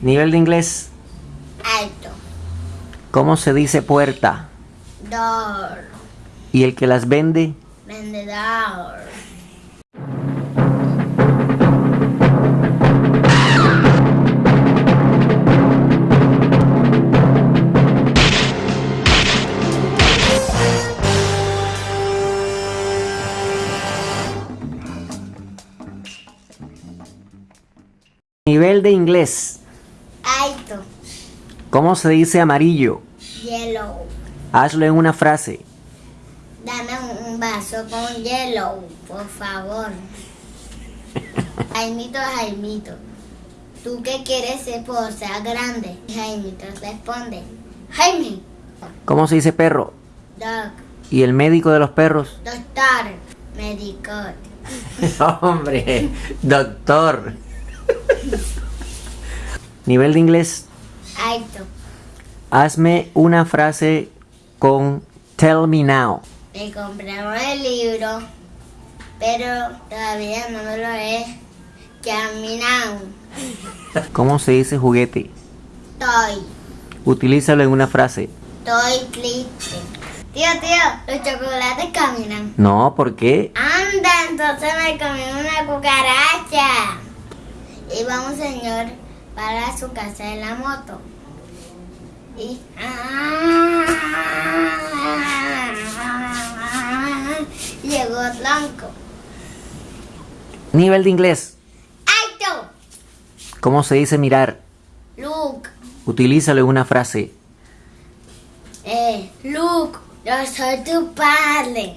Nivel de inglés. Alto. ¿Cómo se dice puerta? Door. ¿Y el que las vende? Vendedor. Nivel de inglés. Alto. ¿Cómo se dice amarillo? Yellow. Hazlo en una frase. Dame un- vaso con yellow, por favor. Jaimito, Jaimito. ¿Tú qué quieres ser por ser grande? Jaimito responde. Jaime. ¿Cómo se dice perro? Dog. ¿Y el médico de los perros? Doctor. Médico. Hombre, doctor. Nivel de inglés. Alto. Hazme una frase con tell me now. Me compraron el libro, pero todavía no me lo he caminado. ¿Cómo se dice juguete? Toy. Utilízalo en una frase. Toy triste. Tío, tío, los chocolates caminan. No, ¿por qué? Anda, entonces me comí una cucaracha. Iba un señor para su casa en la moto. Y llegó blanco. Nivel de inglés. ¡Alto! ¿Cómo se dice mirar? Luke, Utilízalo en una frase. eh, Luke, yo soy tu padre.